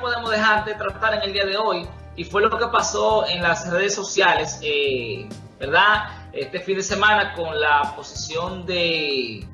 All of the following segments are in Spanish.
podemos dejar de tratar en el día de hoy, y fue lo que pasó en las redes sociales, eh, ¿verdad? Este fin de semana con la posición de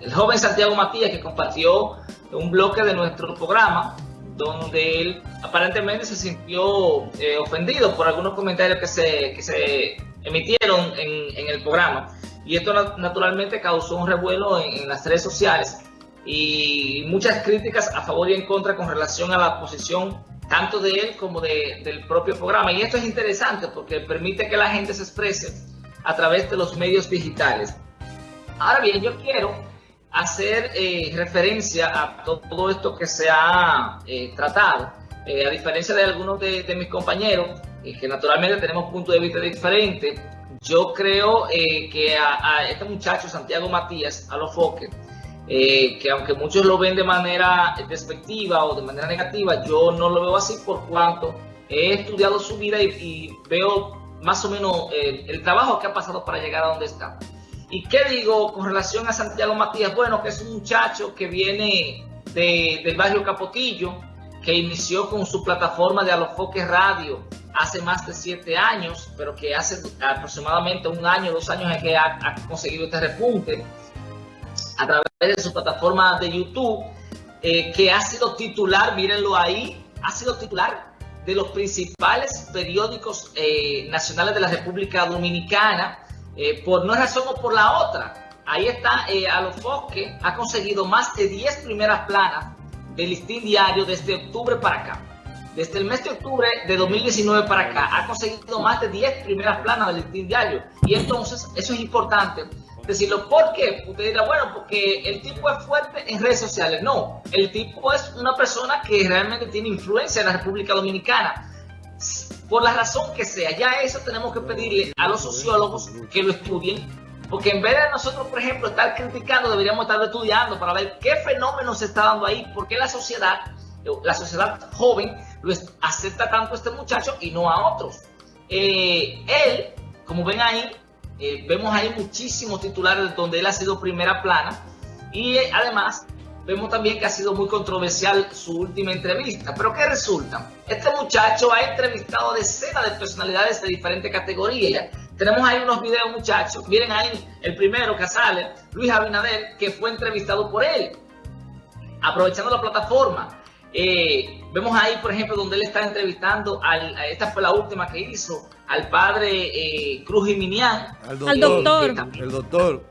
el joven Santiago Matías que compartió un bloque de nuestro programa donde él aparentemente se sintió eh, ofendido por algunos comentarios que se, que se emitieron en, en, el programa. Y esto naturalmente causó un revuelo en, en, las redes sociales y muchas críticas a favor y en contra con relación a la posición tanto de él como de, del propio programa. Y esto es interesante porque permite que la gente se exprese a través de los medios digitales. Ahora bien, yo quiero hacer eh, referencia a todo esto que se ha eh, tratado, eh, a diferencia de algunos de, mis compañeros, que naturalmente tenemos puntos de vista diferentes, yo creo que a, a, este muchacho, Santiago Matías, a los foques, que aunque muchos lo ven de manera despectiva o de manera negativa, yo no lo veo así por cuanto he estudiado su vida y, veo más o menos el trabajo que ha pasado para llegar a donde está. ¿Y qué digo con relación a Santiago Matías? Bueno, que es un muchacho que viene de, del barrio Capotillo, que inició con su plataforma de Alofoque Radio hace más de siete años, pero que hace aproximadamente un año, dos años es que ha, ha conseguido este repunte a través de su plataforma de YouTube, eh, que ha sido titular, mírenlo ahí, ha sido titular de los principales periódicos eh, nacionales de la República Dominicana, eh, por una razón o por la otra. Ahí está, eh, a los Fosque ha conseguido más de 10 primeras planas del listín diario desde octubre para acá. Desde el mes de octubre de 2019 para acá, ha conseguido más de 10 primeras planas del listín diario. Y entonces, eso es importante decirlo. ¿Por qué? Usted dirá, bueno, porque el tipo es fuerte en redes sociales. No, el tipo es una persona que realmente tiene influencia en la República Dominicana por la razón que sea. Ya eso tenemos que pedirle a los sociólogos que lo estudien, porque en vez de nosotros, por ejemplo, estar criticando, deberíamos estar estudiando para ver qué fenómeno se está dando ahí, por qué la sociedad, la sociedad joven, lo acepta tanto a este muchacho y no a otros. Eh, él, como ven ahí, eh, vemos ahí muchísimos titulares donde él ha sido primera plana y eh, además vemos también que ha sido muy controversial su última entrevista. Pero ¿qué resulta? Este muchacho ha entrevistado decenas de personalidades de diferentes categorías. Tenemos ahí unos videos, muchachos. Miren ahí el primero que sale, Luis Abinader, que fue entrevistado por él, aprovechando la plataforma. Eh, vemos ahí, por ejemplo, donde él está entrevistando, al, esta fue la última que hizo, al padre eh, Cruz Jiminián. Al doctor. el doctor.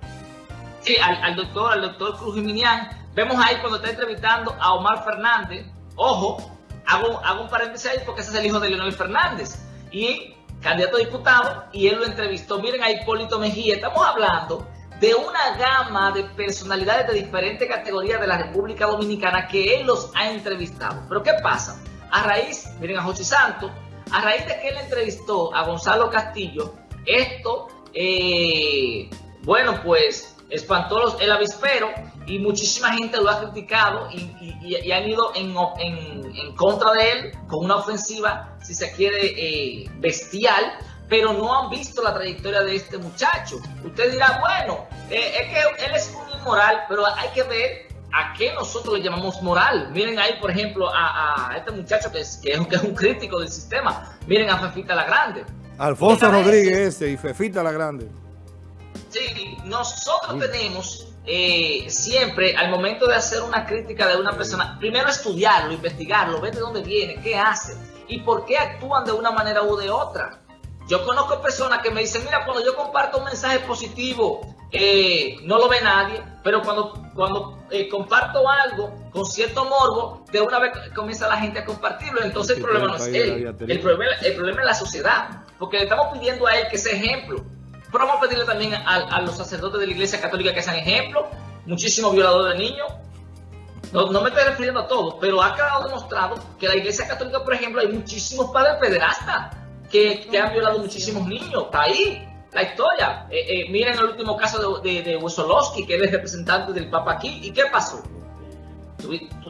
Sí, al, al, doctor, al doctor Cruz Jiminián Vemos ahí cuando está entrevistando a Omar Fernández. Ojo, hago, hago un paréntesis ahí porque ese es el hijo de Leonel Fernández. Y candidato a diputado, y él lo entrevistó. Miren a Hipólito Mejía. Estamos hablando de una gama de personalidades de diferentes categorías de la República Dominicana que él los ha entrevistado. Pero ¿qué pasa? A raíz, miren a Jochi Santos, a raíz de que él entrevistó a Gonzalo Castillo, esto, eh, bueno, pues espantó el avispero y muchísima gente lo ha criticado y, han ido en, contra de él con una ofensiva, si se quiere, eh, bestial, pero no han visto la trayectoria de este muchacho. Usted dirá, bueno, eh, es que él es un inmoral, pero hay que ver a qué nosotros le llamamos moral. Miren ahí, por ejemplo, a, este muchacho que es, que es, un crítico del sistema. Miren a Fefita la Grande. Alfonso Rodríguez ese y Fefita la Grande. Sí, nosotros tenemos eh, siempre al momento de hacer una crítica de una persona, primero estudiarlo, investigarlo, ver de dónde viene, qué hace y por qué actúan de una manera u de otra. Yo conozco personas que me dicen, mira, cuando yo comparto un mensaje positivo, eh, no lo ve nadie, pero cuando, cuando eh, comparto algo con cierto morbo, de una vez comienza la gente a compartirlo. Entonces el problema no es él, el problema, el problema es la sociedad, porque le estamos pidiendo a él que sea ejemplo. Pero vamos a pedirle también a, los sacerdotes de la Iglesia Católica que sean ejemplo, muchísimos violadores de niños. No, me estoy refiriendo a todos, pero ha quedado demostrado que la Iglesia Católica, por ejemplo, hay muchísimos padres pederastas que, han violado muchísimos niños. Está ahí la historia. Eh, eh, miren el último caso de, de, Wesolowski, que es el representante del Papa aquí. ¿Y qué pasó?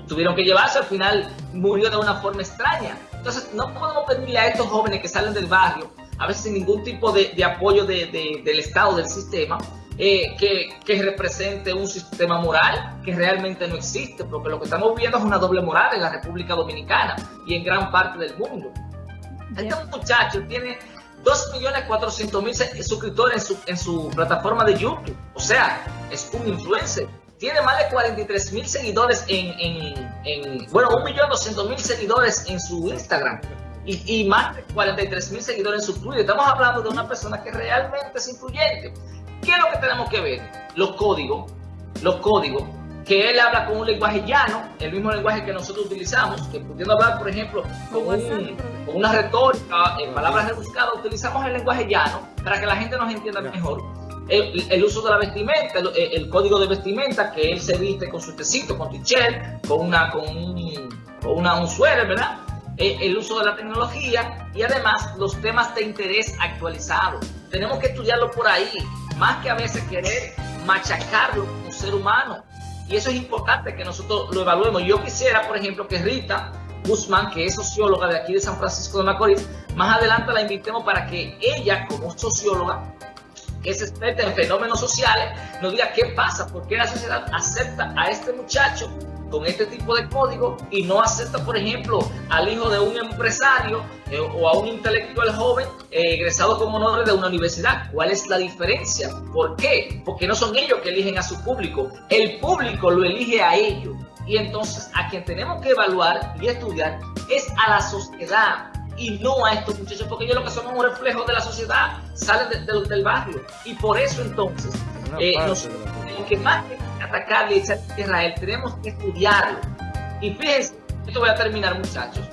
tuvieron que llevarse, al final murió de una forma extraña. Entonces, no podemos pedirle a estos jóvenes que salen del barrio a veces sin ningún tipo de, apoyo del Estado, del sistema, eh, que, que, represente un sistema moral que realmente no existe, porque lo que estamos viendo es una doble moral en la República Dominicana y en gran parte del mundo. Este muchacho tiene 2.400.000 suscriptores en su, en su plataforma de YouTube, o sea, es un influencer. Tiene más de 43.000 seguidores en, en, en, bueno, 1.200.000 seguidores en su Instagram y, y más de 43 mil seguidores en su Twitter. Estamos hablando de una persona que realmente es influyente. ¿Qué es lo que tenemos que ver? Los códigos, los códigos, que él habla con un lenguaje llano, el mismo lenguaje que nosotros utilizamos, que pudiendo hablar, por ejemplo, con, un, con una retórica, en palabras rebuscadas, utilizamos el lenguaje llano para que la gente nos entienda mejor. El, el, uso de la vestimenta, el, el, código de vestimenta, que él se viste con su tecito, con t-shirt, con, una, con, un, con una, un suéter, ¿verdad? el uso de la tecnología y además los temas de interés actualizados. Tenemos que estudiarlo por ahí, más que a veces querer machacarlo como ser humano. Y eso es importante que nosotros lo evaluemos. Yo quisiera, por ejemplo, que Rita Guzmán, que es socióloga de aquí de San Francisco de Macorís, más adelante la invitemos para que ella, como socióloga, que es experta en fenómenos sociales, nos diga qué pasa, por qué la sociedad acepta a este muchacho con este tipo de código y no acepta, por ejemplo, al hijo de un empresario eh, o a un intelectual joven eh, egresado como honor de una universidad. ¿Cuál es la diferencia? ¿Por qué? Porque no son ellos que eligen a su público, el público lo elige a ellos. Y entonces a quien tenemos que evaluar y estudiar es a la sociedad y no a estos muchachos, porque ellos lo que son un reflejo de la sociedad, salen de, de, del barrio. Y por eso entonces, eh, nosotros, que más atacarle y a Israel, tenemos que estudiarlo. Y fíjense, esto voy a terminar muchachos,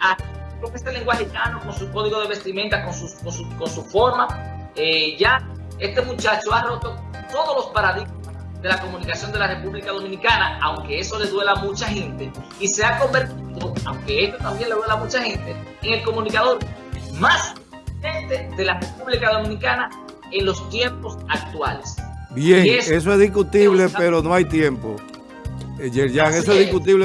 a, lo que este lenguaje llano, con su código de vestimenta, con su, con su, con su forma, eh, ya este muchacho ha roto todos los paradigmas de la comunicación de la República Dominicana, aunque eso le duela a mucha gente, y se ha convertido, aunque esto también le duela a mucha gente, en el comunicador más de la República Dominicana en los tiempos actuales. Bien, eso, es discutible, pero no hay tiempo. Yerjan, eso es discutible.